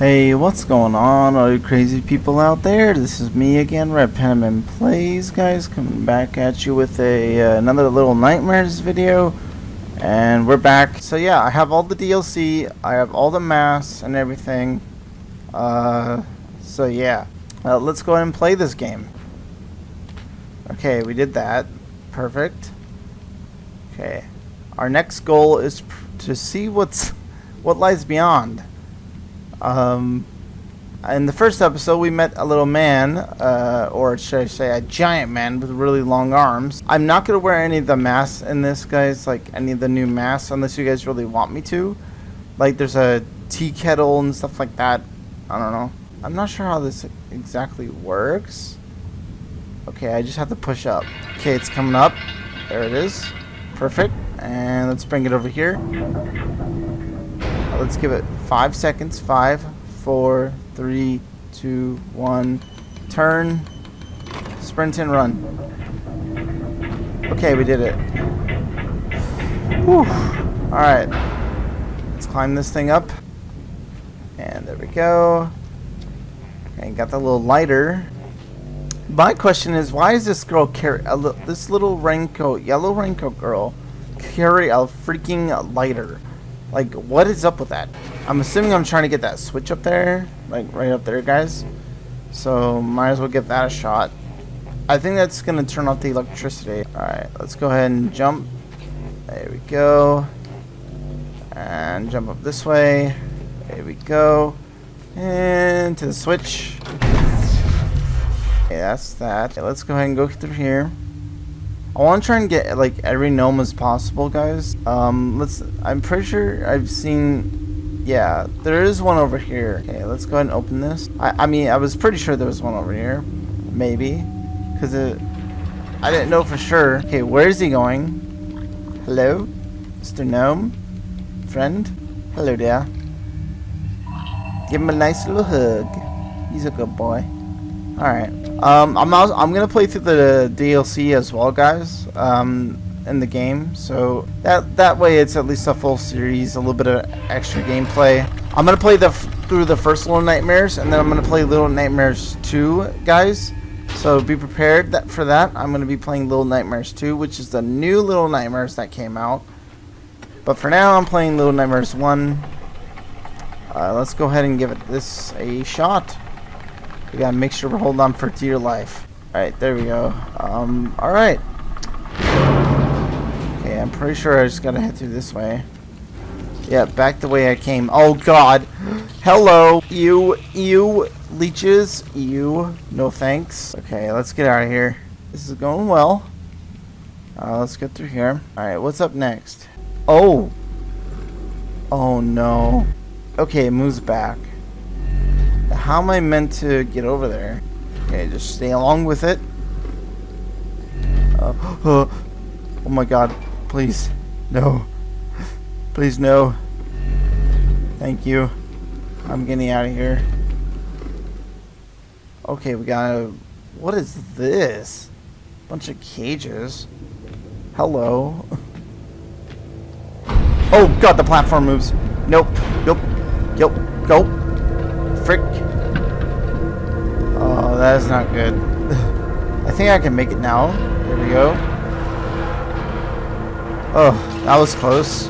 Hey, what's going on, all you crazy people out there? This is me again, Red Panda Man Plays, guys, coming back at you with a uh, another Little Nightmares video, and we're back. So yeah, I have all the DLC, I have all the masks and everything. Uh, so yeah, uh, let's go ahead and play this game. Okay, we did that. Perfect. Okay, our next goal is to see what's what lies beyond. Um, in the first episode, we met a little man, uh, or should I say a giant man with really long arms. I'm not going to wear any of the masks in this, guys, like any of the new masks, unless you guys really want me to. Like, there's a tea kettle and stuff like that. I don't know. I'm not sure how this exactly works. Okay, I just have to push up. Okay, it's coming up. There it is. Perfect. And let's bring it over here. Let's give it five seconds. Five, four, three, two, one. Turn. Sprint and run. Okay, we did it. Whew. Alright. Let's climb this thing up. And there we go. And got the little lighter. My question is, why is this girl carry a this little raincoat, yellow raincoat girl, carry a freaking lighter? Like, what is up with that? I'm assuming I'm trying to get that switch up there. Like, right up there, guys. So, might as well give that a shot. I think that's going to turn off the electricity. Alright, let's go ahead and jump. There we go. And jump up this way. There we go. And to the switch. Okay, that's that. Okay, let's go ahead and go through here. I want to try and get like every gnome as possible, guys. Um, let's. I'm pretty sure I've seen. Yeah, there is one over here. Okay, let's go ahead and open this. I, I mean, I was pretty sure there was one over here, maybe, because it. I didn't know for sure. Okay, where is he going? Hello, Mr. Gnome, friend. Hello there. Give him a nice little hug. He's a good boy. All right. Um, I'm also, I'm gonna play through the DLC as well, guys. Um, in the game, so that that way it's at least a full series, a little bit of extra gameplay. I'm gonna play the through the first Little Nightmares, and then I'm gonna play Little Nightmares 2, guys. So be prepared that for that. I'm gonna be playing Little Nightmares 2, which is the new Little Nightmares that came out. But for now, I'm playing Little Nightmares 1. Uh, let's go ahead and give it this a shot. We gotta make sure we're holding on for dear life. Alright, there we go. Um, alright. Okay, I'm pretty sure I just gotta head through this way. Yeah, back the way I came. Oh god! Hello! You, you, leeches, you. No thanks. Okay, let's get out of here. This is going well. Uh, let's get through here. Alright, what's up next? Oh! Oh no. Okay, it moves back. How am I meant to get over there? Okay, just stay along with it. Uh, oh, oh my god. Please. No. Please, no. Thank you. I'm getting out of here. Okay, we got a... What is this? Bunch of cages. Hello. Oh god, the platform moves. Nope. Nope. Nope. Nope frick. Oh, that is not good. I think I can make it now. There we go. Oh, that was close.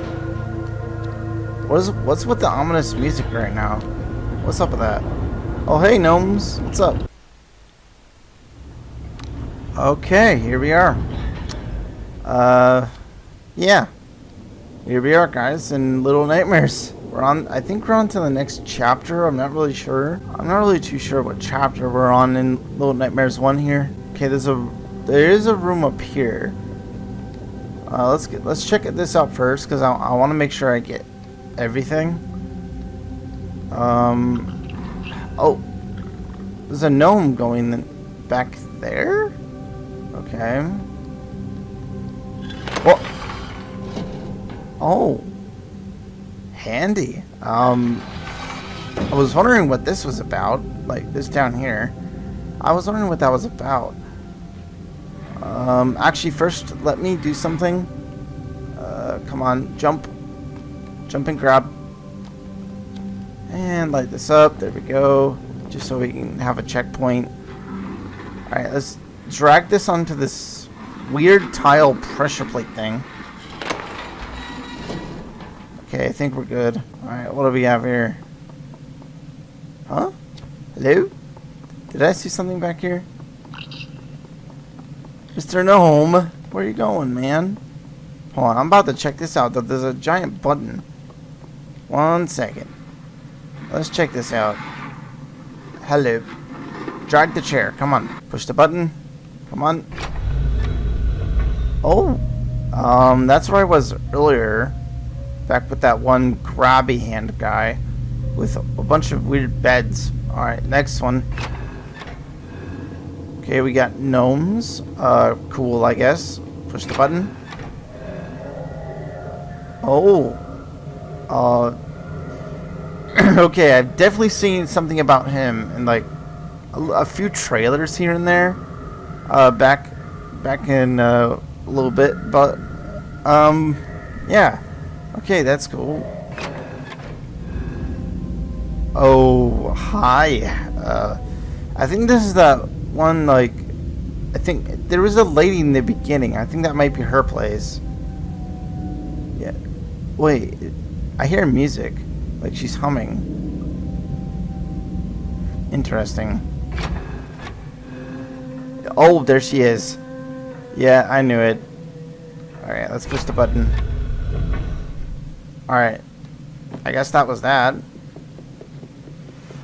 What is what's with the ominous music right now? What's up with that? Oh, hey gnomes, what's up? Okay, here we are. Uh, yeah. Here we are, guys, in Little Nightmares. We're on, I think we're on to the next chapter. I'm not really sure. I'm not really too sure what chapter we're on in Little Nightmares 1 here. Okay, there's a, there is a room up here. Uh, let's get, let's check this out first because I, I want to make sure I get everything. Um, oh, there's a gnome going back there? Okay. Well, oh handy. Um, I was wondering what this was about, like this down here. I was wondering what that was about. Um, actually, first, let me do something. Uh, come on, jump. Jump and grab. And light this up. There we go. Just so we can have a checkpoint. Alright, let's drag this onto this weird tile pressure plate thing. Okay, I think we're good. Alright, what do we have here? Huh? Hello? Did I see something back here? Mr. Gnome, where are you going, man? Hold on, I'm about to check this out. There's a giant button. One second. Let's check this out. Hello. Drag the chair. Come on. Push the button. Come on. Oh. Um, that's where I was earlier. Back with that one grabby hand guy. With a bunch of weird beds. Alright, next one. Okay, we got gnomes. Uh, cool, I guess. Push the button. Oh. Uh. okay, I've definitely seen something about him in like a, a few trailers here and there. Uh, back, back in uh, a little bit, but um, yeah. Okay, that's cool. Oh, hi. Uh, I think this is that one like. I think there was a lady in the beginning. I think that might be her place. Yeah. Wait, I hear music. Like she's humming. Interesting. Oh, there she is. Yeah, I knew it. Alright, let's push the button. Alright. I guess that was that.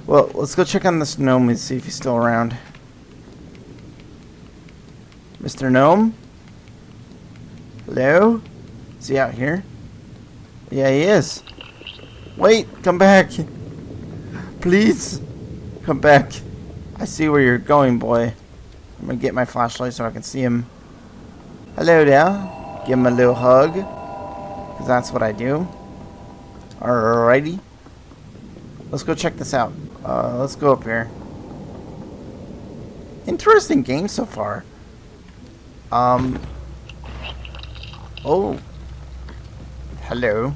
Well, let's go check on this gnome and see if he's still around. Mr. Gnome? Hello? Is he out here? Yeah, he is. Wait, come back. Please. Come back. I see where you're going, boy. I'm gonna get my flashlight so I can see him. Hello there. Give him a little hug. Because that's what I do. Alrighty. Let's go check this out. Uh, let's go up here. Interesting game so far. Um. Oh, Hello.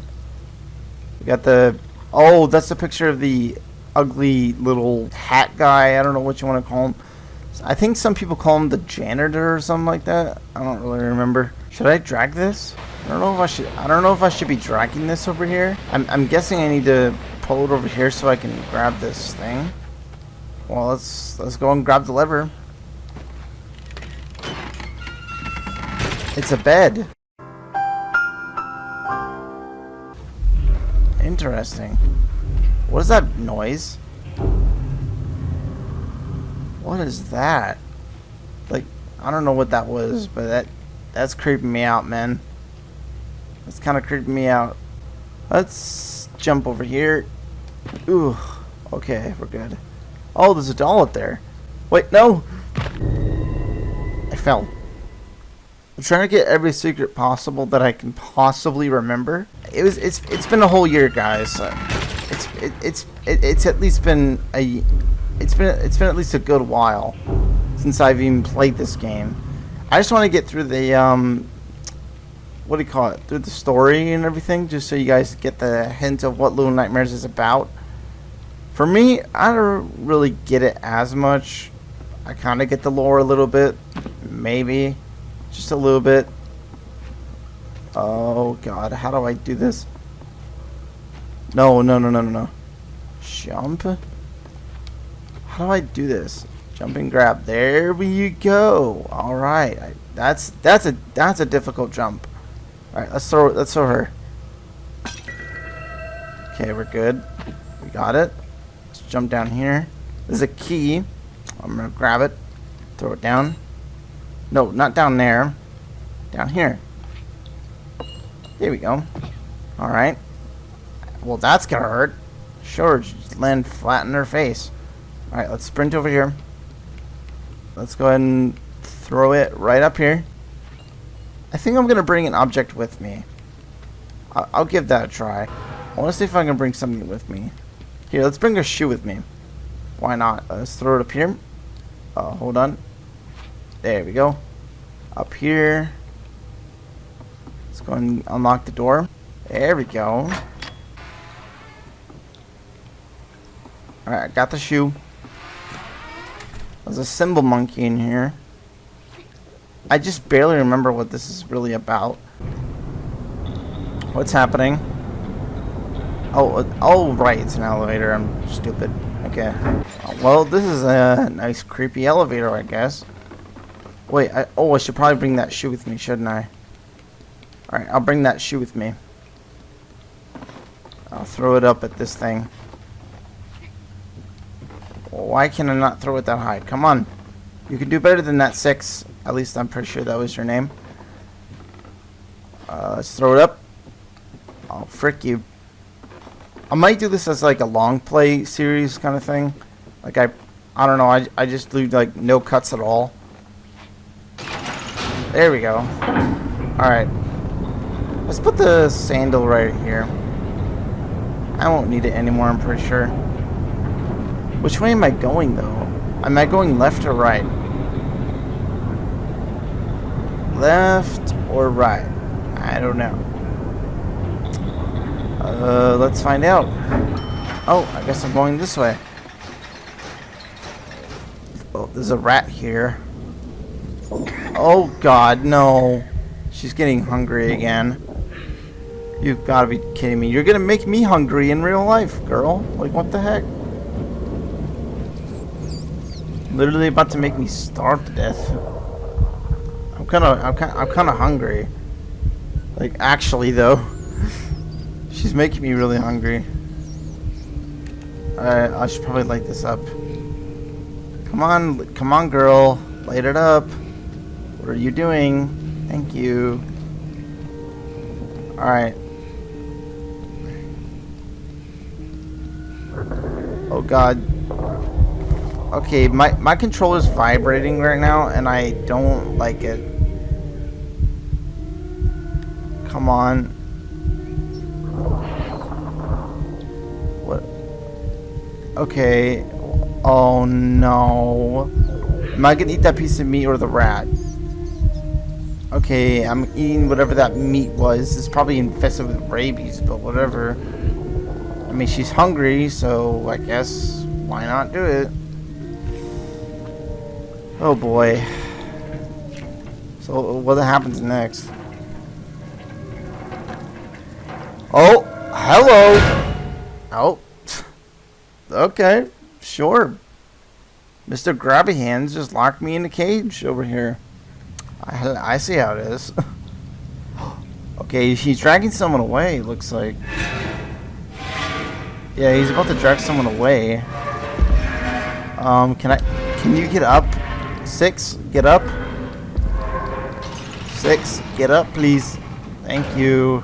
We got the... Oh, that's the picture of the ugly little hat guy. I don't know what you want to call him. I think some people call him the janitor or something like that. I don't really remember. Should I drag this? I don't know if I should. I don't know if I should be dragging this over here. I'm, I'm guessing I need to pull it over here so I can grab this thing. Well, let's let's go and grab the lever. It's a bed. Interesting. What is that noise? What is that? Like, I don't know what that was, but that that's creeping me out, man. That's kind of creeping me out. Let's jump over here. Ooh. Okay, we're good. Oh, there's a doll up there. Wait, no! I fell. I'm trying to get every secret possible that I can possibly remember. It was it's it's been a whole year, guys. Uh, it's it, it's it, it's at least been a it's been it's been at least a good while since I've even played this game. I just want to get through the um what do you call it? Through the story and everything, just so you guys get the hint of what Little Nightmares is about. For me, I don't really get it as much. I kind of get the lore a little bit, maybe. Just a little bit. Oh god, how do I do this? No, no, no, no, no, no. Jump? How do I do this? Jump and grab. There we go. All right. That's that's a that's a difficult jump. All right, let's throw let's throw her. Okay, we're good. We got it. Let's jump down here. There's a key. I'm gonna grab it. Throw it down. No, not down there. Down here. There we go. Alright. Well, that's gonna hurt. Sure, just land flat in her face. Alright, let's sprint over here. Let's go ahead and throw it right up here. I think I'm gonna bring an object with me. I'll, I'll give that a try. I want to see if I can bring something with me. Here, let's bring a shoe with me. Why not? Let's throw it up here. Uh, hold on. There we go. Up here. Let's go and unlock the door. There we go. Alright, I got the shoe. There's a cymbal monkey in here. I just barely remember what this is really about. What's happening? Oh, oh, right, it's an elevator. I'm stupid. Okay. Well, this is a nice creepy elevator, I guess. Wait, I, oh, I should probably bring that shoe with me, shouldn't I? Alright, I'll bring that shoe with me. I'll throw it up at this thing. Why can I not throw it that high? Come on. You can do better than that, Six. At least I'm pretty sure that was your name. Uh, let's throw it up. Oh, frick you. I might do this as like a long play series kind of thing. Like I, I don't know. I, I just do like no cuts at all. There we go. Alright. Let's put the sandal right here. I won't need it anymore, I'm pretty sure. Which way am I going, though? Am I going left or right? Left or right? I don't know. Uh, let's find out. Oh, I guess I'm going this way. Oh, there's a rat here. Oh god, no. She's getting hungry again. You've got to be kidding me. You're going to make me hungry in real life, girl. Like, what the heck? Literally about to make me starve to death. Kind of I'm kind I'm kind of hungry. Like actually though. She's making me really hungry. Alright, I should probably light this up. Come on, come on girl. Light it up. What are you doing? Thank you. Alright. Oh god. Okay, my, my controller's vibrating right now and I don't like it. Come on. What? Okay. Oh no. Am I gonna eat that piece of meat or the rat? Okay, I'm eating whatever that meat was. It's probably infested with rabies, but whatever. I mean, she's hungry, so I guess why not do it? Oh boy. So, what happens next? Oh, hello. Oh, okay, sure. Mr. Grabby Hands just locked me in a cage over here. I, I see how it is. okay, he's dragging someone away, looks like. Yeah, he's about to drag someone away. Um, can I... Can you get up? Six, get up. Six, get up, please. Thank you.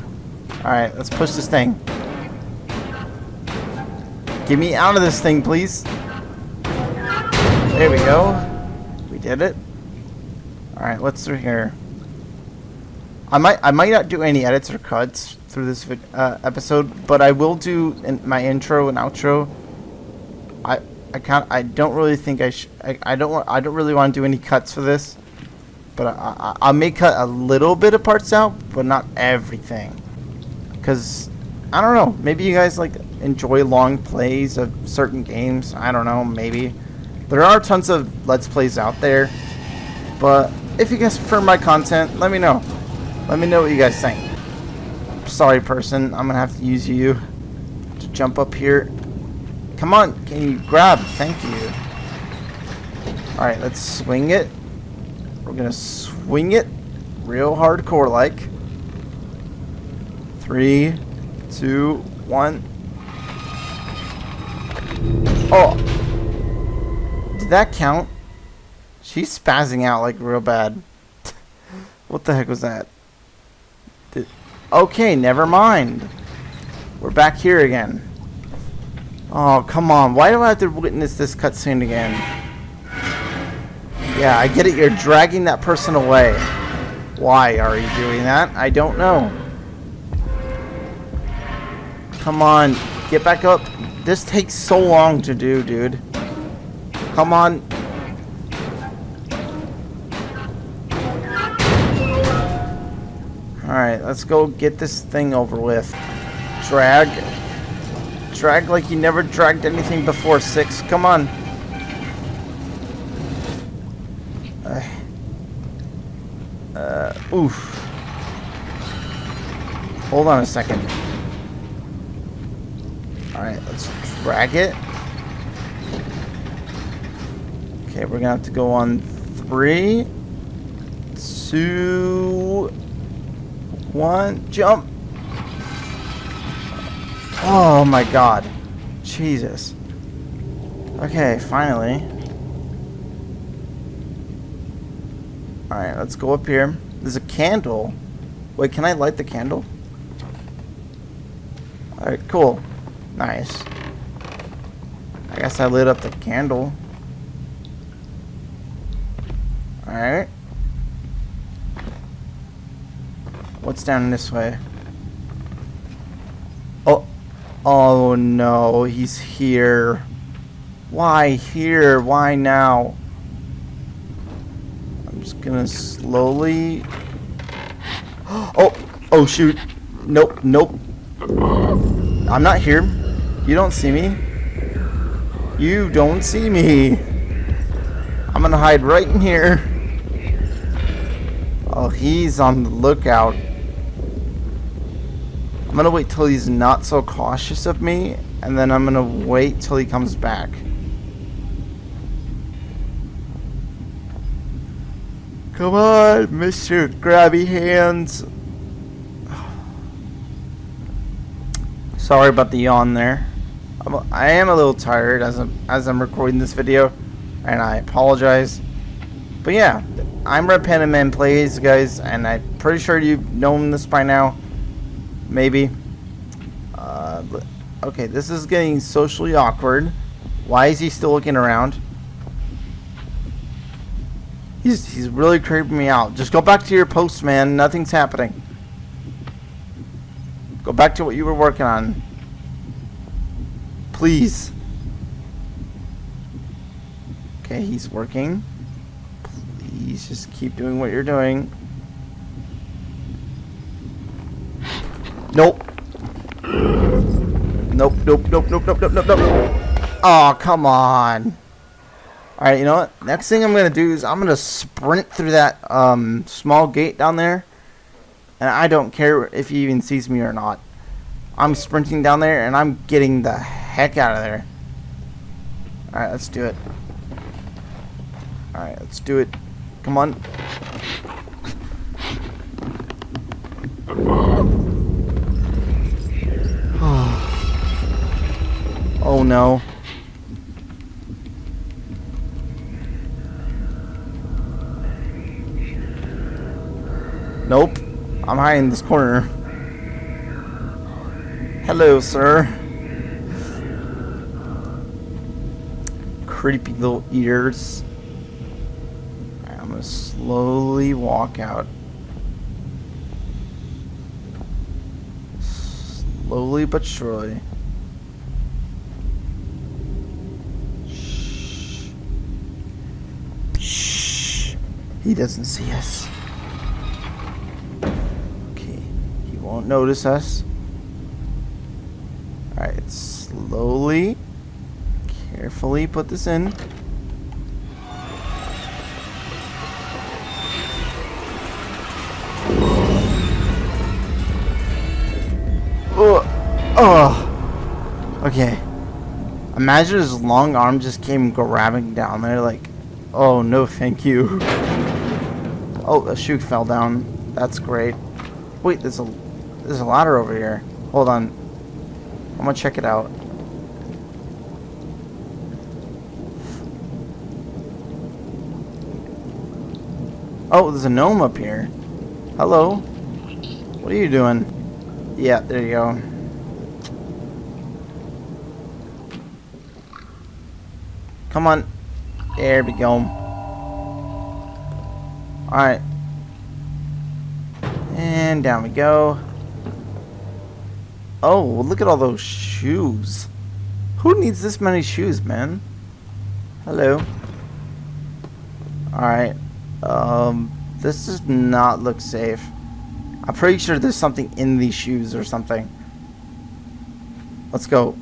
Alright, let's push this thing. Get me out of this thing, please. There we go. We did it. Alright, what's through here? I might I might not do any edits or cuts through this uh, episode, but I will do in my intro and outro. I I can't I don't really think I should I, I don't want I don't really want to do any cuts for this. But I, I, I may cut a little bit of parts out, but not everything. Cause I don't know. Maybe you guys like enjoy long plays of certain games. I don't know. Maybe there are tons of let's plays out there. But if you guys prefer my content, let me know. Let me know what you guys think. Sorry, person. I'm gonna have to use you to jump up here. Come on. Can you grab? Thank you. All right. Let's swing it. We're gonna swing it real hardcore like. Three, two, one. Oh! Did that count? She's spazzing out like real bad. what the heck was that? Did okay, never mind. We're back here again. Oh, come on. Why do I have to witness this cutscene again? Yeah, I get it. You're dragging that person away. Why are you doing that? I don't know. Come on, get back up. This takes so long to do, dude. Come on. Alright, let's go get this thing over with. Drag. Drag like you never dragged anything before, Six. Come on. Uh, uh, oof. Hold on a second. Alright, let's drag it. Okay, we're gonna have to go on three, two, one, jump. Oh my god. Jesus. Okay, finally. Alright, let's go up here. There's a candle. Wait, can I light the candle? Alright, cool. Nice. I guess I lit up the candle. Alright. What's down this way? Oh. Oh no, he's here. Why here? Why now? I'm just gonna slowly... Oh! Oh shoot. Nope, nope. I'm not here. You don't see me. You don't see me. I'm gonna hide right in here. Oh, he's on the lookout. I'm gonna wait till he's not so cautious of me, and then I'm gonna wait till he comes back. Come on, Mr. Grabby Hands. Sorry about the yawn there. I'm, I am a little tired as I'm, as I'm recording this video, and I apologize. But yeah, I'm Red Panda Man Plays, guys, and I'm pretty sure you've known this by now. Maybe. Uh, okay, this is getting socially awkward. Why is he still looking around? He's, he's really creeping me out. Just go back to your post, man. Nothing's happening. Go back to what you were working on. Please. Okay, he's working. Please just keep doing what you're doing. Nope. Nope, nope, nope, nope, nope, nope, nope, nope. Oh, come on. Alright, you know what? Next thing I'm going to do is I'm going to sprint through that um, small gate down there. And I don't care if he even sees me or not. I'm sprinting down there and I'm getting the heck out of there. Alright, let's do it. Alright, let's do it. Come on. oh no. Nope. I'm hiding in this corner. Hello, sir. Creepy little ears. I'm gonna slowly walk out. Slowly but surely. Shh. Shh. He doesn't see us. Okay. He won't notice us. Alright, slowly, carefully put this in. Oh, oh. Okay. Imagine his long arm just came grabbing down there like, oh no thank you. Oh, the chute fell down. That's great. Wait, there's a there's a ladder over here. Hold on. I'm gonna check it out. Oh, there's a gnome up here. Hello. What are you doing? Yeah, there you go. Come on. There we go. Alright. And down we go. Oh, look at all those shoes. Who needs this many shoes, man? Hello. Alright. Um, this does not look safe. I'm pretty sure there's something in these shoes or something. Let's go.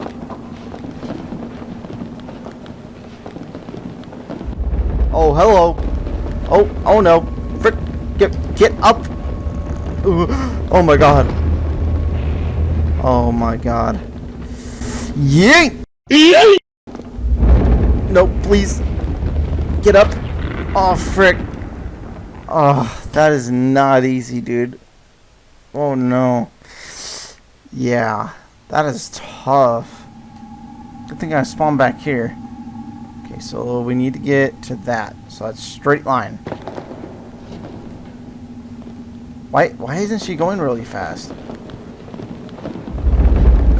Oh, hello. Oh, oh no. Frick, get, get up. Ooh, oh my god. Oh my god. Yeet! Yeet! No, please. Get up. Oh, frick. Oh, that is not easy, dude. Oh no. Yeah, that is tough. Good thing I spawned back here. Okay, so we need to get to that. So that's straight line. Why why isn't she going really fast?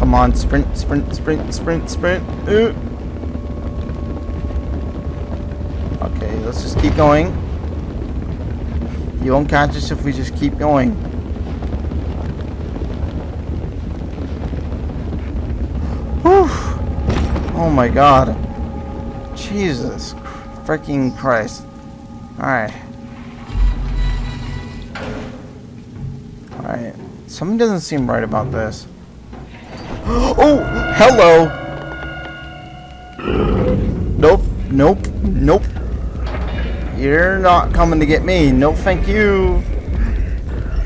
Come on, sprint, sprint, sprint, sprint, sprint. Ooh. Okay, let's just keep going. You won't catch us if we just keep going. Whew. Oh my god. Jesus freaking Christ. Alright. Alright. Something doesn't seem right about this. Oh! Hello! Nope. Nope. Nope. You're not coming to get me. No thank you.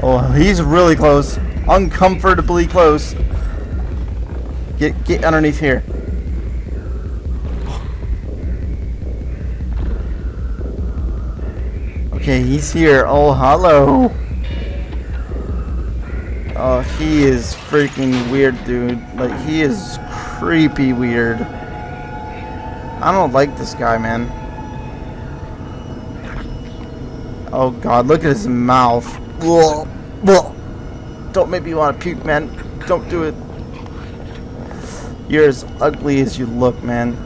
Oh, he's really close. Uncomfortably close. Get get underneath here. Okay, he's here. Oh, hello. Oh, he is freaking weird, dude. Like, he is creepy weird. I don't like this guy, man. Oh god, look at his mouth. Don't make me want to puke, man. Don't do it. You're as ugly as you look, man.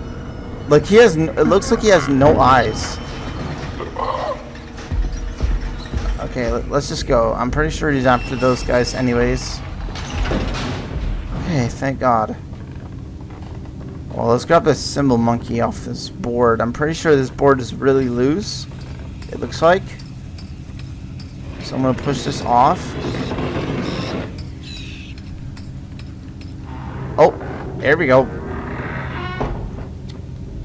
Like he has, it looks like he has no eyes. Okay, let's just go. I'm pretty sure he's after those guys anyways. Okay, thank God. Well, let's grab this cymbal monkey off this board. I'm pretty sure this board is really loose. It looks like. So I'm going to push this off. Oh, there we go.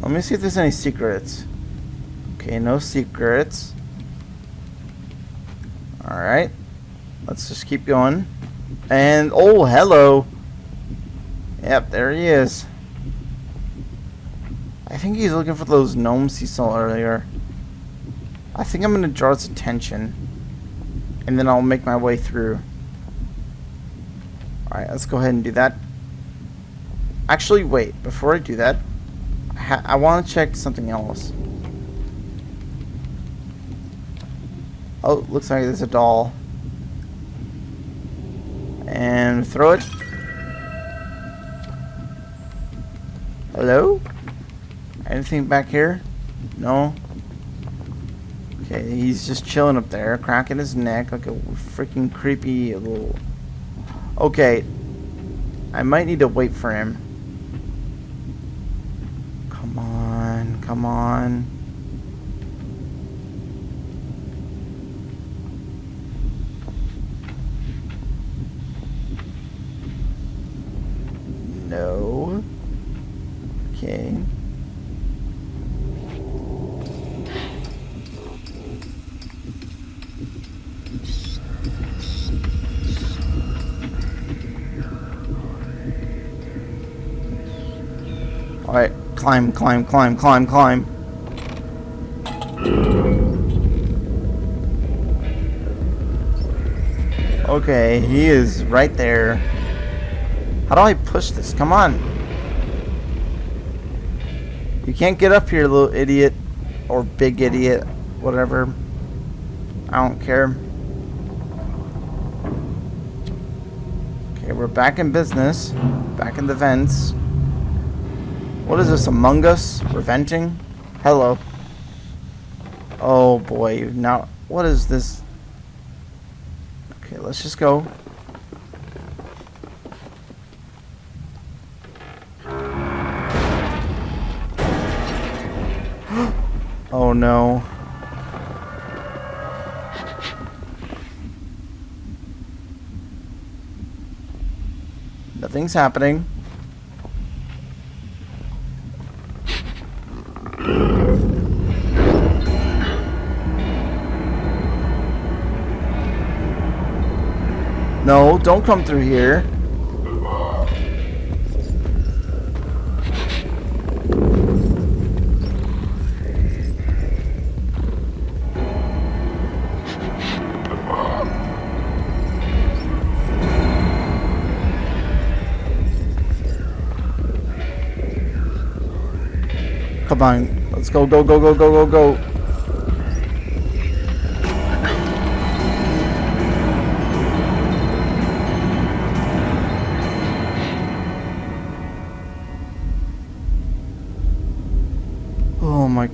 Let me see if there's any secrets. Okay, no secrets. Alright. Let's just keep going. And, oh, hello. Yep, there he is. I think he's looking for those gnomes he saw earlier. I think I'm going to draw his attention and then I'll make my way through. Alright, let's go ahead and do that. Actually, wait, before I do that, I, I want to check something else. Oh, looks like there's a doll. And throw it. Hello? Anything back here? No? Okay, he's just chilling up there, cracking his neck like a freaking creepy little... Okay. I might need to wait for him. Come on, come on. No. Okay. Alright, climb, climb, climb, climb, climb. Okay, he is right there. How do I push this? Come on. You can't get up here, little idiot. Or big idiot. Whatever. I don't care. Okay, we're back in business. Back in the vents. What is this, Among Us? Reventing? Hello. Oh boy, now, what is this? Okay, let's just go. oh no. Nothing's happening. Don't come through here. Come on. Let's go, go, go, go, go, go, go.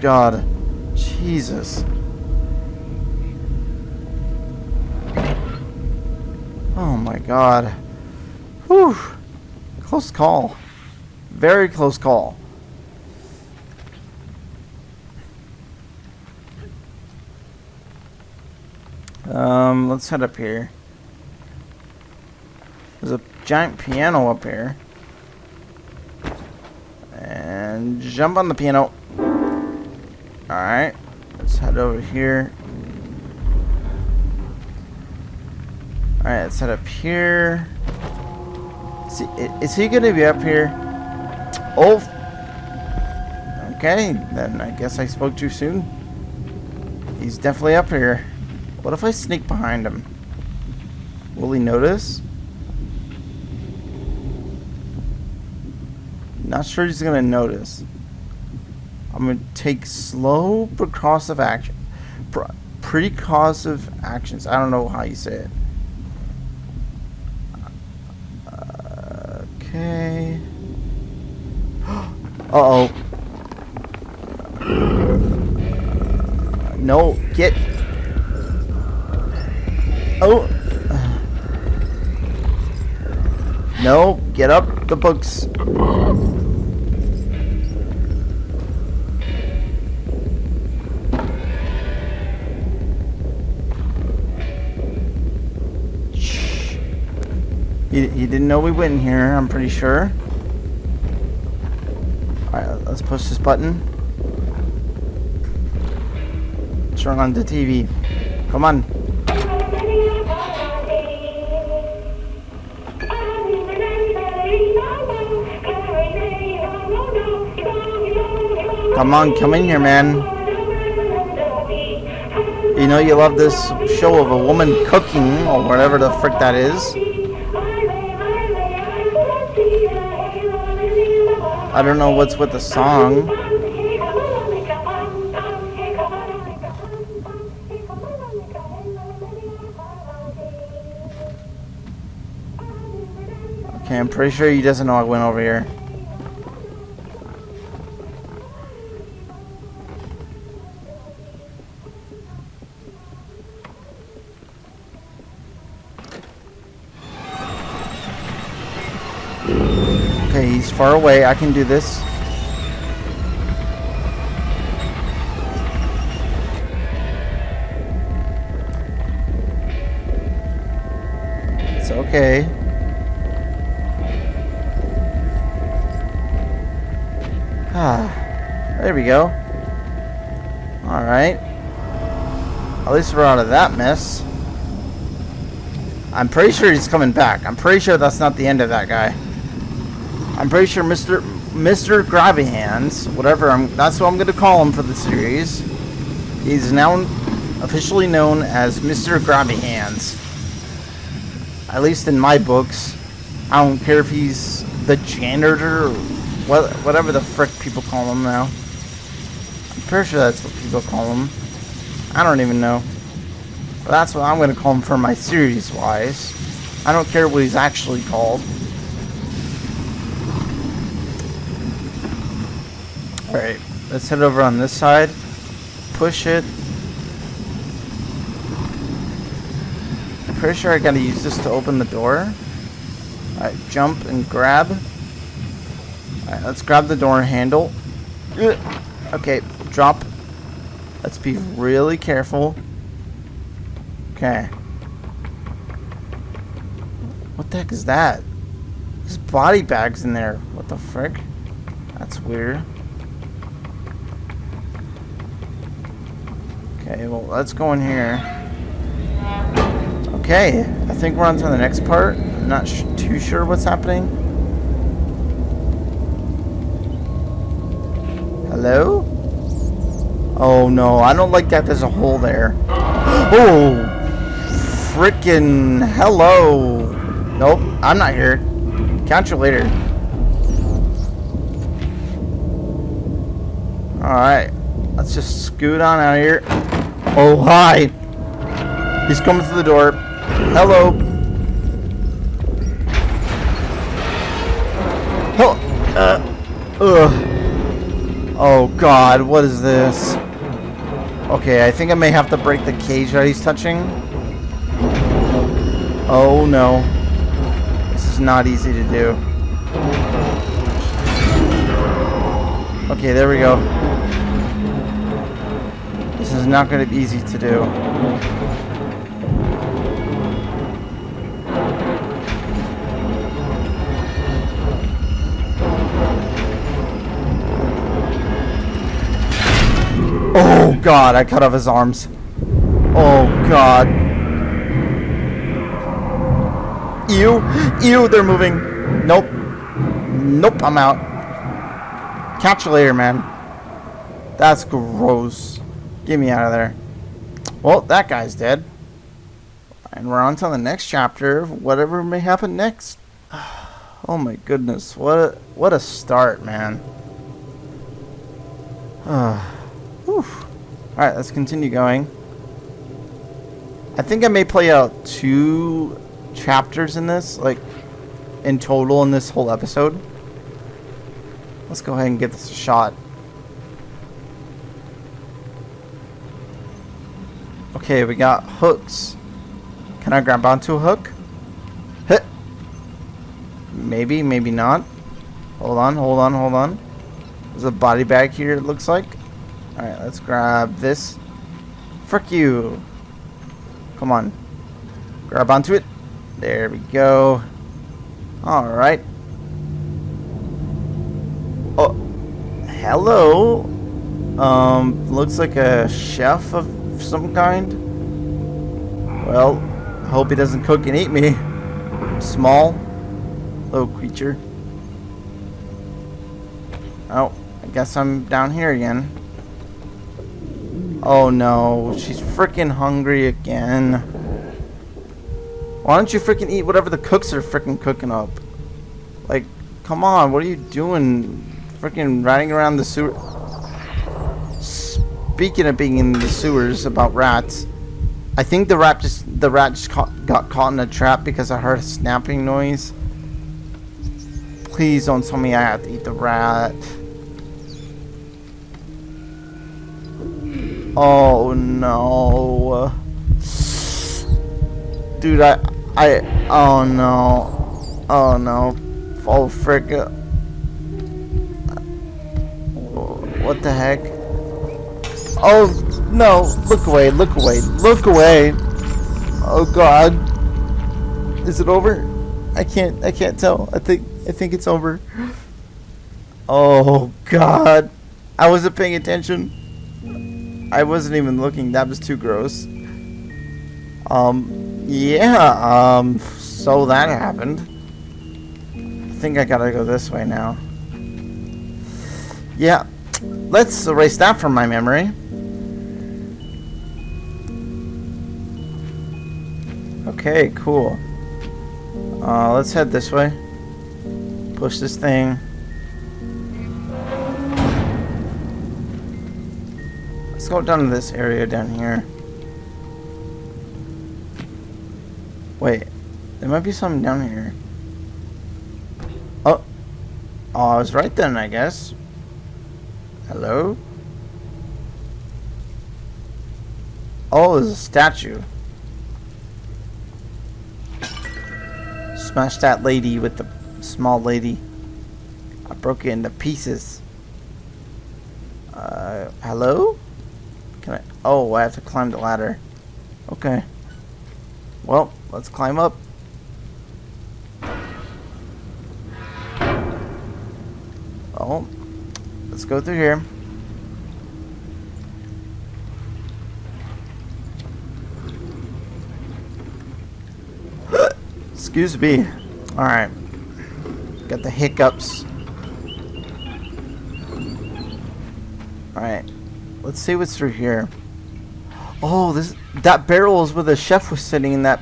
God. Jesus. Oh my god. Whew. Close call. Very close call. Um, let's head up here. There's a giant piano up here. And jump on the piano. Alright. Let's head over here. Alright, let's head up here. Is he, is he gonna be up here? Oh. Okay, then I guess I spoke too soon. He's definitely up here. What if I sneak behind him? Will he notice? Not sure he's gonna notice. I'm gonna take slow precautive action. Pre precautive actions. I don't know how you say it. okay. uh oh. no, get Oh. No, get up the books. He, he didn't know we went in here, I'm pretty sure. Alright, let's push this button. Turn on the TV. Come on. Come on, come in here, man. You know you love this show of a woman cooking, or whatever the frick that is. I don't know what's with the song. Okay, I'm pretty sure he doesn't know I went over here. Far away. I can do this. It's okay. Ah, there we go. Alright. At least we're out of that mess. I'm pretty sure he's coming back. I'm pretty sure that's not the end of that guy. I'm pretty sure Mr. Mr. Grabby Hands, whatever I'm, that's what I'm going to call him for the series. He's now officially known as Mr. Grabby Hands. At least in my books. I don't care if he's the janitor or what, whatever the frick people call him now. I'm pretty sure that's what people call him. I don't even know. But that's what I'm going to call him for my series-wise. I don't care what he's actually called. Alright, let's head over on this side. Push it. I'm pretty sure I gotta use this to open the door. Alright, jump and grab. Alright, let's grab the door handle. Okay, drop. Let's be really careful. Okay. What the heck is that? There's body bags in there. What the frick? That's weird. Okay, well, let's go in here. Okay, I think we're on to the next part. I'm not too sure what's happening. Hello? Oh no, I don't like that there's a hole there. Oh! Freaking hello! Nope, I'm not here. Catch you later. Alright, let's just scoot on out of here. Oh, hi! He's coming through the door. Hello. Hello. Uh, ugh. Oh god, what is this? Okay, I think I may have to break the cage that he's touching. Oh no. This is not easy to do. Okay, there we go. Is not going to be easy to do. Oh god, I cut off his arms. Oh god. Ew. Ew, they're moving. Nope. Nope, I'm out. Catch you later, man. That's gross. Get me out of there. Well, that guy's dead. And we're on to the next chapter whatever may happen next. Oh my goodness. What a, what a start, man. Alright, let's continue going. I think I may play out two chapters in this, like, in total in this whole episode. Let's go ahead and give this a shot. Okay, we got hooks. Can I grab onto a hook? Hit. Maybe, maybe not. Hold on, hold on, hold on. There's a body bag here, it looks like. Alright, let's grab this. Frick you. Come on. Grab onto it. There we go. Alright. Oh. Hello. Um, looks like a chef of some kind. Well, I hope he doesn't cook and eat me. Small little creature. Oh, I guess I'm down here again. Oh no, she's freaking hungry again. Why don't you freaking eat whatever the cooks are freaking cooking up? Like, come on, what are you doing? Freaking riding around the sewer. Speaking of being in the sewers about rats, I think the rat just the rat just got caught in a trap because I heard a snapping noise. Please don't tell me I have to eat the rat. Oh no. Dude, I I oh no. Oh no. Oh frick. What the heck? Oh, no. Look away. Look away. Look away. Oh, God. Is it over? I can't, I can't tell. I think, I think it's over. Oh, God. I wasn't paying attention. I wasn't even looking. That was too gross. Um, yeah, um, so that happened. I think I gotta go this way now. Yeah, let's erase that from my memory. Okay, cool. Uh, let's head this way. Push this thing. Let's go down to this area down here. Wait, there might be something down here. Oh, oh, I was right then, I guess. Hello? Oh, there's a statue. Smash that lady with the small lady. I broke it into pieces. Uh, hello? Can I? Oh, I have to climb the ladder. Okay. Well, let's climb up. Oh, let's go through here. Excuse me. Alright. Got the hiccups. Alright. Let's see what's through here. Oh, this that barrel is where the chef was sitting in that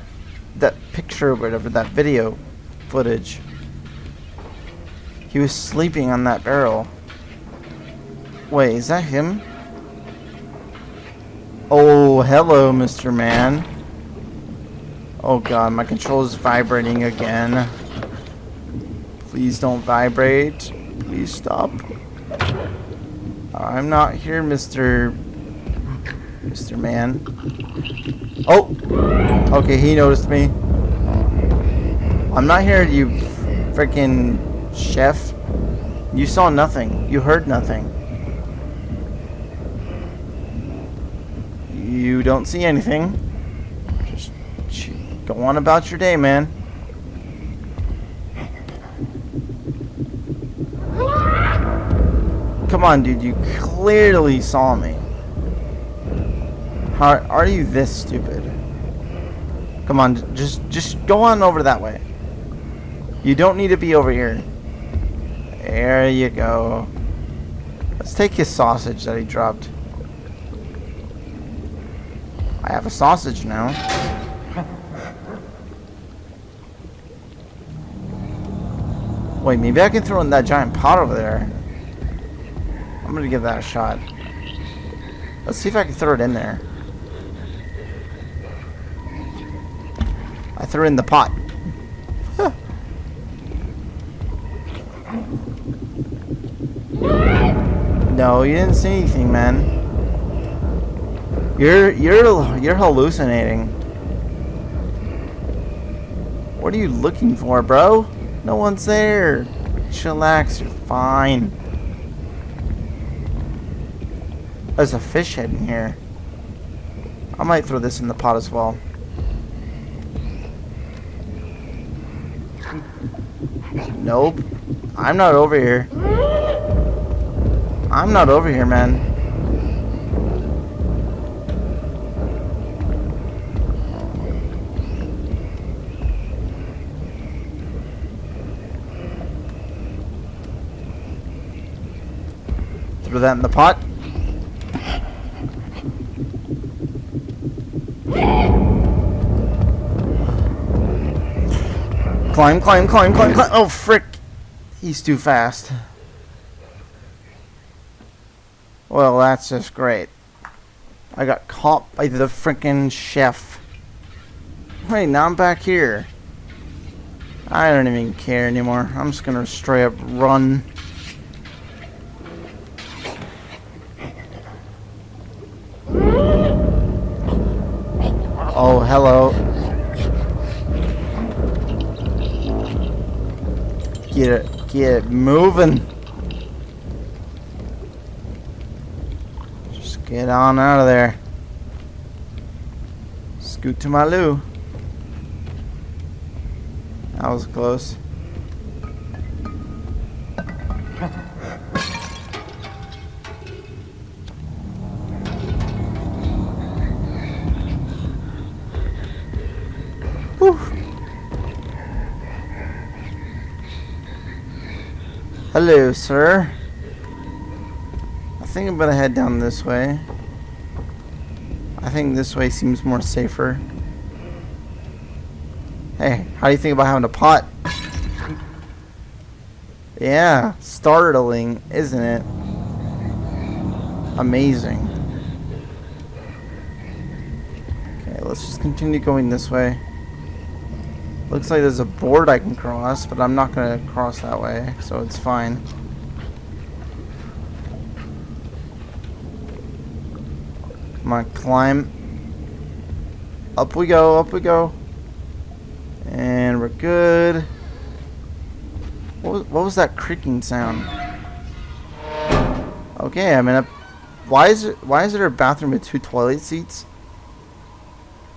that picture or whatever, that video footage. He was sleeping on that barrel. Wait, is that him? Oh, hello, Mr. Man. Oh god, my controller's vibrating again. Please don't vibrate. Please stop. I'm not here, Mr. Mr. Man. Oh! Okay, he noticed me. I'm not here, you freaking chef. You saw nothing. You heard nothing. You don't see anything. Go on about your day, man. Come on, dude. You clearly saw me. How are you this stupid? Come on, just just go on over that way. You don't need to be over here. There you go. Let's take his sausage that he dropped. I have a sausage now. Wait, maybe I can throw in that giant pot over there. I'm gonna give that a shot. Let's see if I can throw it in there. I threw in the pot. no, you didn't see anything, man. You're you're you're hallucinating. What are you looking for, bro? No one's there. Chillax, you're fine. There's a fish head in here. I might throw this in the pot as well. Nope. I'm not over here. I'm not over here, man. That in the pot. Climb, climb, climb, climb, climb. Oh, frick. He's too fast. Well, that's just great. I got caught by the freaking chef. Wait, now I'm back here. I don't even care anymore. I'm just gonna straight up run. Oh, hello. Get it, get it moving. Just get on out of there. Scoot to my loo. That was close. Hello, sir. I think I'm gonna head down this way. I think this way seems more safer. Hey, how do you think about having a pot? Yeah, startling, isn't it? Amazing. Okay, let's just continue going this way. Looks like there's a board I can cross, but I'm not going to cross that way, so it's fine. Come on, climb. Up we go, up we go. And we're good. What was, what was that creaking sound? Okay, I'm in a... Why is it? Why is there a bathroom with two toilet seats?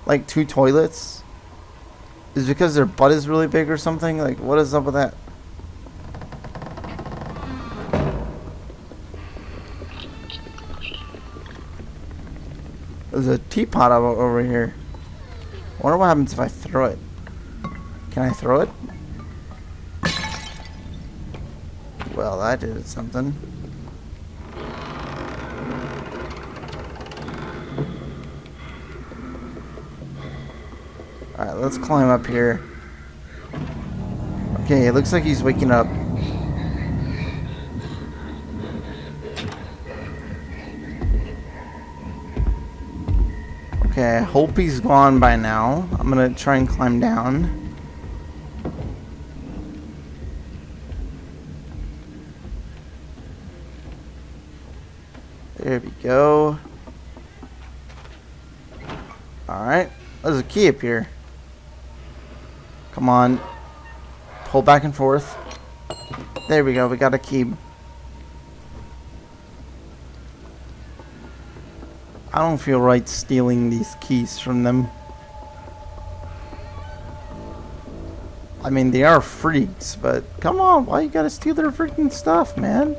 Like two toilets? Is because their butt is really big or something? Like, what is up with that? There's a teapot over here. I wonder what happens if I throw it. Can I throw it? Well, that did something. Alright, let's climb up here. Okay, it looks like he's waking up. Okay, I hope he's gone by now. I'm gonna try and climb down. There we go. Alright, there's a key up here. Come on. Pull back and forth. There we go, we got a key. I don't feel right stealing these keys from them. I mean, they are freaks, but come on, why you gotta steal their freaking stuff, man?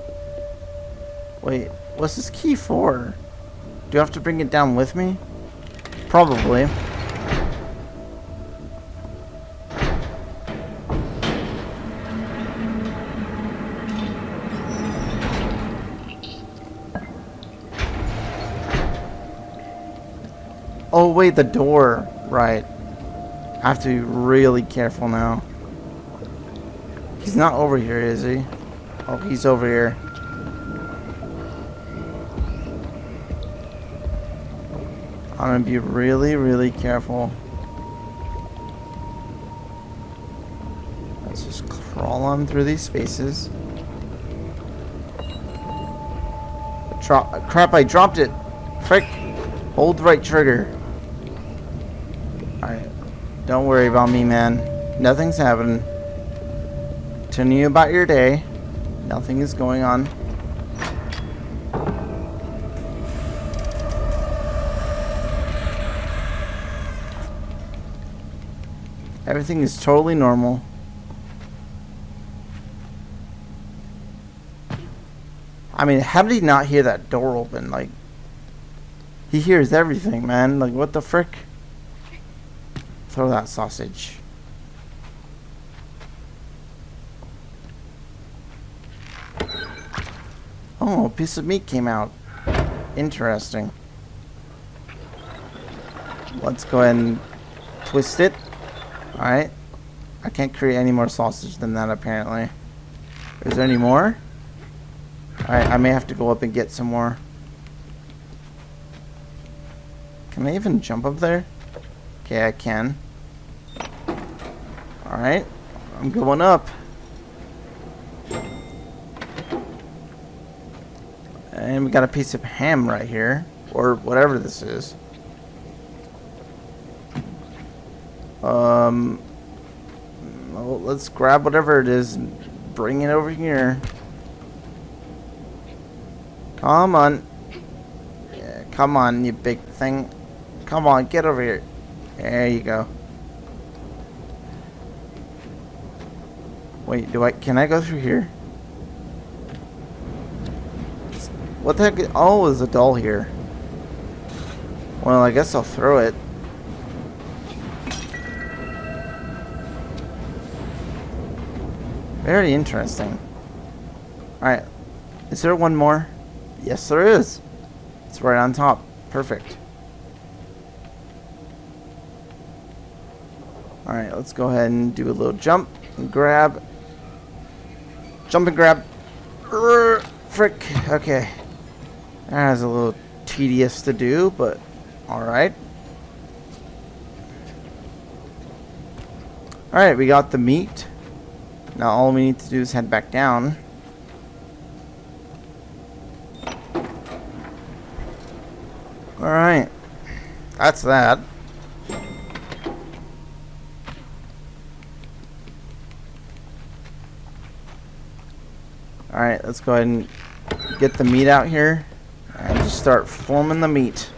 Wait, what's this key for? Do I have to bring it down with me? Probably. Oh, wait, the door. Right. I have to be really careful now. He's not over here, is he? Oh, he's over here. I'm to be really, really careful. Let's just crawl on through these spaces. Drop, crap, I dropped it. Frick. Hold the right trigger. Don't worry about me, man. Nothing's happening. Telling you about your day. Nothing is going on. Everything is totally normal. I mean, how did he not hear that door open? Like, he hears everything, man. Like, what the frick? Throw that sausage. Oh, a piece of meat came out. Interesting. Let's go ahead and twist it. Alright. I can't create any more sausage than that, apparently. Is there any more? Alright, I may have to go up and get some more. Can I even jump up there? Okay, I can. Alright. I'm going up. And we got a piece of ham right here. Or whatever this is. Um, well, let's grab whatever it is and bring it over here. Come on. Yeah, come on, you big thing. Come on, get over here. There you go. Wait, do I, can I go through here? What the heck? Oh, there's a doll here. Well, I guess I'll throw it. Very interesting. Alright. Is there one more? Yes, there is. It's right on top. Perfect. Alright, let's go ahead and do a little jump and grab Jump and grab. frick. Okay. That was a little tedious to do, but alright. Alright, we got the meat. Now all we need to do is head back down. Alright. That's that. Alright, let's go ahead and get the meat out here and just start forming the meat.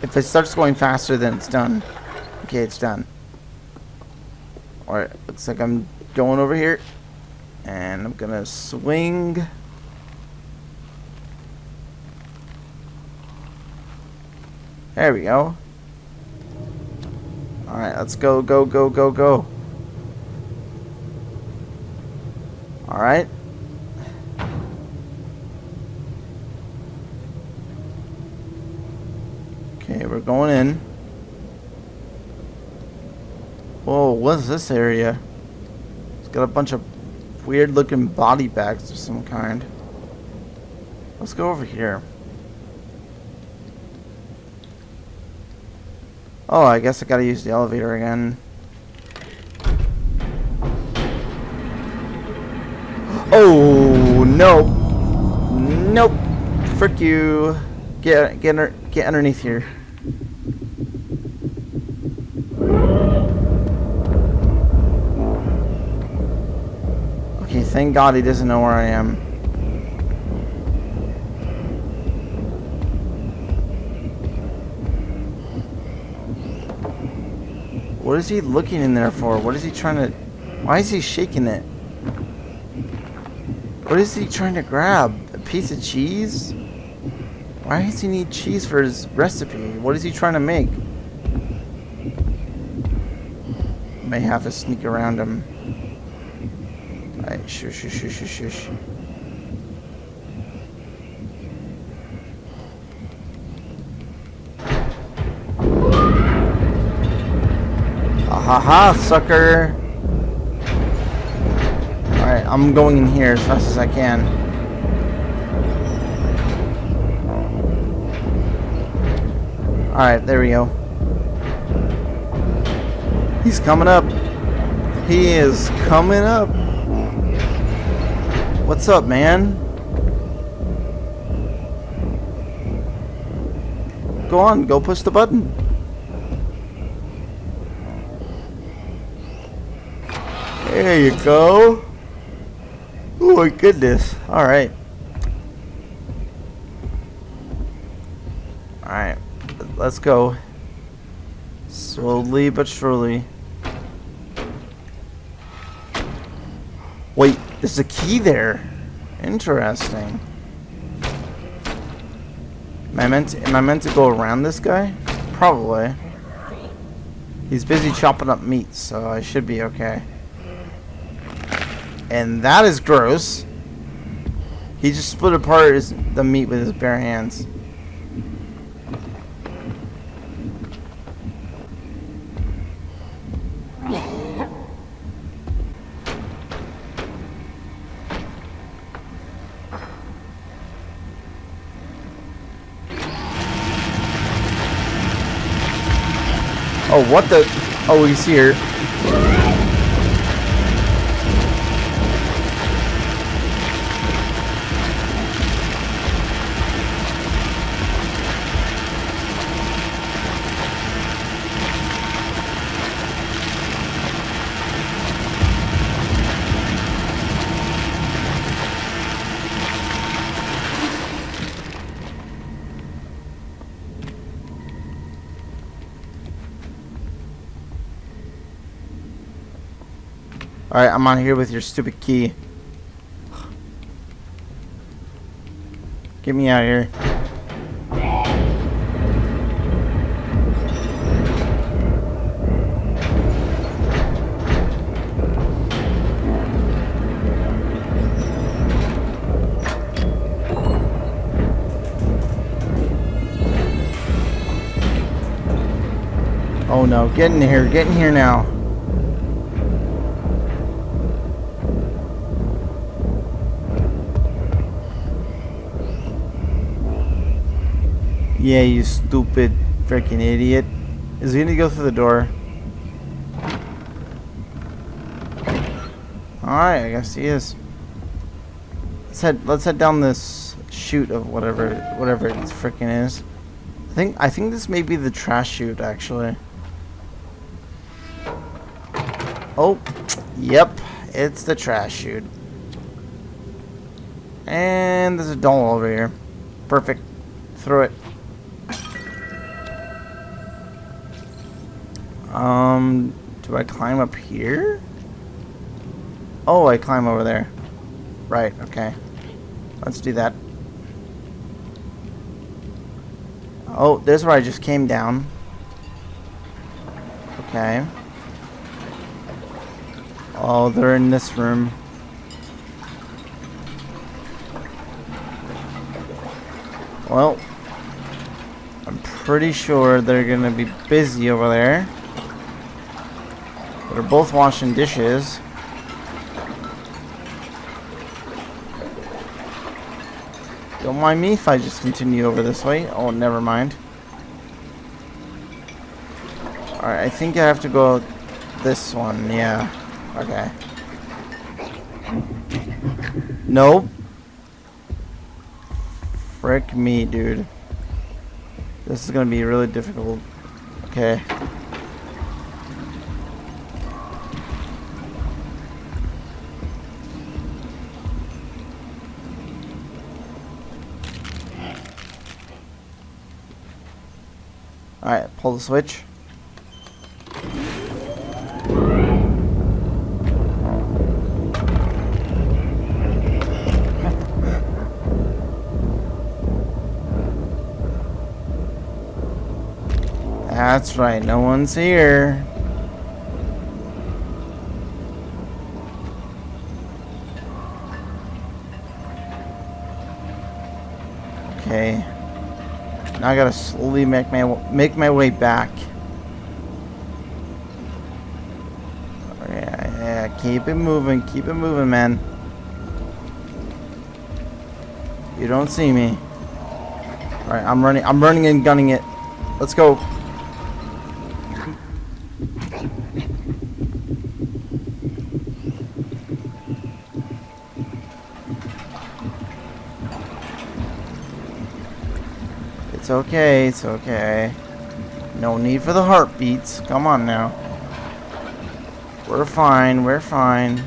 If it starts going faster, then it's done. Okay, it's done. Alright, looks like I'm going over here. And I'm gonna swing. There we go. Alright, let's go, go, go, go, go. Alright. Okay, we're going in. Whoa, what is this area? It's got a bunch of weird looking body bags of some kind. Let's go over here. Oh, I guess I gotta use the elevator again. Oh, no. Nope. Frick you. Get, get, get underneath here. Okay, thank God he doesn't know where I am. What is he looking in there for? What is he trying to... Why is he shaking it? What is he trying to grab? A piece of cheese? Why does he need cheese for his recipe? What is he trying to make? May have to sneak around him. Alright, shush, shush, shush, shush, shush. Ahaha, sucker! I'm going in here as fast as I can. Alright, there we go. He's coming up. He is coming up. What's up, man? Go on, go push the button. There you go. Oh my goodness. Alright. Alright. Let's go. Slowly but surely. Wait, there's a key there. Interesting. Am I meant to, am I meant to go around this guy? Probably. He's busy chopping up meat, so I should be okay. And that is gross. He just split apart his, the meat with his bare hands. Oh, what the? Oh, he's here. Alright, I'm on here with your stupid key. Get me out of here. Oh no, get in here, get in here now. Yeah, you stupid freaking idiot. Is he gonna go through the door? Alright, I guess he is. Let's head let's head down this chute of whatever whatever it freaking is. I think I think this may be the trash chute actually. Oh, yep, it's the trash chute. And there's a doll over here. Perfect. Throw it. Um, do I climb up here? Oh, I climb over there. Right, okay. Let's do that. Oh, there's where I just came down. Okay. Oh, they're in this room. Well, I'm pretty sure they're gonna be busy over there. They're both washing dishes. Don't mind me if I just continue over this way. Oh, never mind. Alright, I think I have to go this one. Yeah. Okay. Nope. Frick me, dude. This is gonna be really difficult. Okay. Alright, pull the switch. That's right, no one's here. Okay. Now I gotta slowly make my make my way back. Yeah, yeah, keep it moving, keep it moving, man. You don't see me. Alright, I'm running I'm running and gunning it. Let's go. It's okay, it's okay. No need for the heartbeats. Come on now. We're fine, we're fine.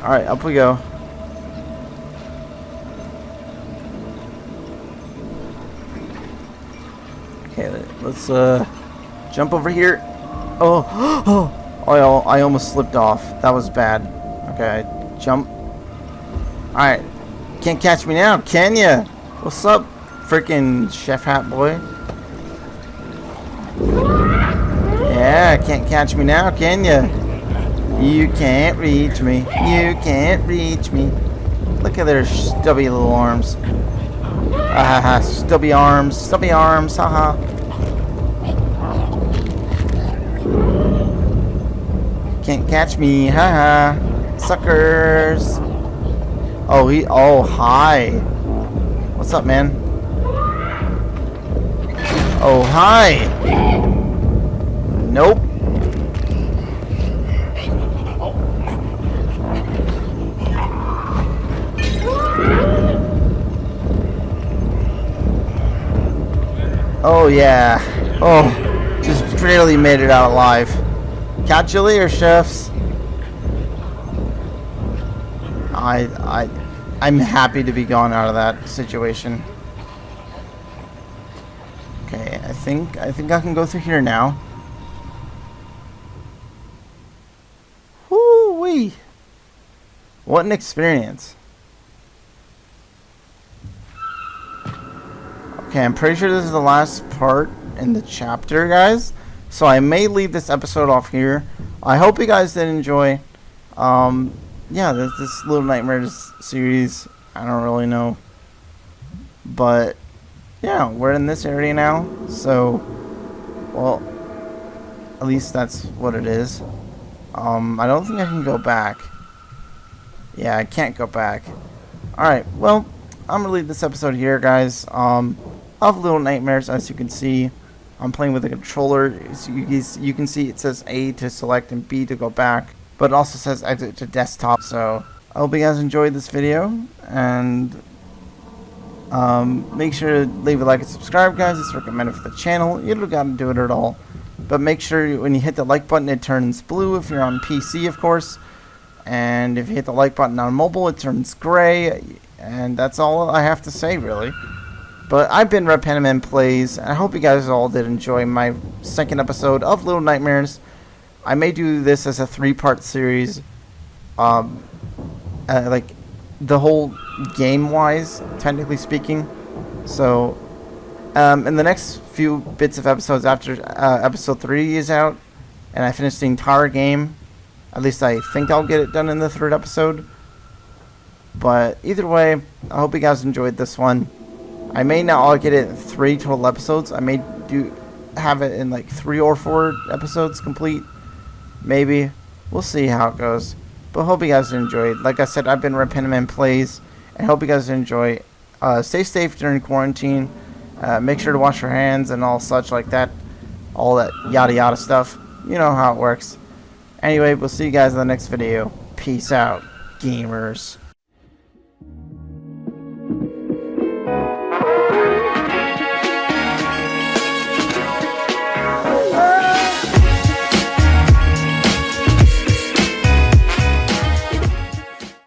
Alright, up we go. Okay, let's uh jump over here. Oh, oh, oh! I almost slipped off. That was bad. Okay, jump. All right, can't catch me now, can ya? What's up, freaking chef hat boy? Yeah, can't catch me now, can ya? You can't reach me. You can't reach me. Look at their stubby little arms. Ah, ha, stubby arms, stubby arms, haha. Can't catch me, haha. Suckers. Oh, he. Oh, hi. What's up, man? Oh, hi. Nope. Oh, yeah. Oh, just barely made it out alive. Catch you later, chefs. I, I, I'm happy to be gone out of that situation. Okay, I think, I think I can go through here now. Whoo wee! What an experience. Okay, I'm pretty sure this is the last part in the chapter, guys. So I may leave this episode off here. I hope you guys did enjoy. Um, yeah, this, this Little Nightmares series, I don't really know. But, yeah, we're in this area now. So, well, at least that's what it is. Um, I don't think I can go back. Yeah, I can't go back. Alright, well, I'm going to leave this episode here, guys. Um, of Little Nightmares, as you can see. I'm playing with a controller. So you, you can see it says A to select and B to go back. But it also says exit to desktop. So I hope you guys enjoyed this video. And um, make sure to leave a like and subscribe, guys. It's recommended for the channel. You don't got to do it at all. But make sure when you hit the like button, it turns blue if you're on PC, of course. And if you hit the like button on mobile, it turns gray. And that's all I have to say, really. But I've been Red Plays. I hope you guys all did enjoy my second episode of Little Nightmares. I may do this as a three-part series. Um, uh, like, the whole game-wise, technically speaking. So, Um, in the next few bits of episodes after uh, episode 3 is out, and I finish the entire game, at least I think I'll get it done in the third episode. But either way, I hope you guys enjoyed this one. I may not all get it in three total episodes. I may do have it in like three or four episodes complete. Maybe. We'll see how it goes. But hope you guys enjoyed. Like I said, I've been Red Panda Man Plays. And hope you guys enjoy. Uh, stay safe during quarantine. Uh, make sure to wash your hands and all such like that. All that yada yada stuff. You know how it works. Anyway, we'll see you guys in the next video. Peace out, gamers.